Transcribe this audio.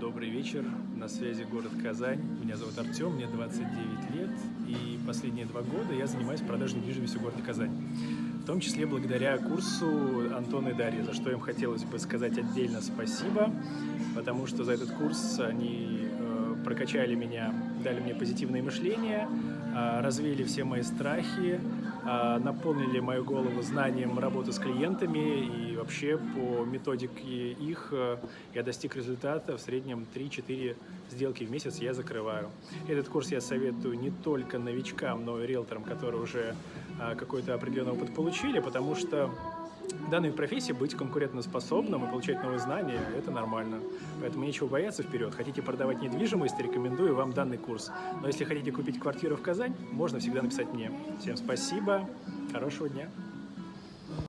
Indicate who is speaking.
Speaker 1: Добрый вечер, на связи город Казань. Меня зовут Артем, мне 29 лет, и последние два года я занимаюсь продажей недвижимости в городе Казань. В том числе благодаря курсу Антона и Дарьи, за что им хотелось бы сказать отдельно спасибо, потому что за этот курс они э, прокачали меня, дали мне позитивное мышление, э, развеяли все мои страхи, э, наполнили мою голову знанием работы с клиентами и вообще по методике их э, я достиг результата в среднем 3-4 сделки в месяц я закрываю. Этот курс я советую не только новичкам, но и риэлторам, которые уже э, какой-то определенный опыт получили, потому что в данной профессии быть конкурентоспособным и получать новые знания – это нормально. Поэтому нечего бояться вперед. Хотите продавать недвижимость, рекомендую вам данный курс. Но если хотите купить квартиру в Казань, можно всегда написать мне. Всем спасибо, хорошего дня!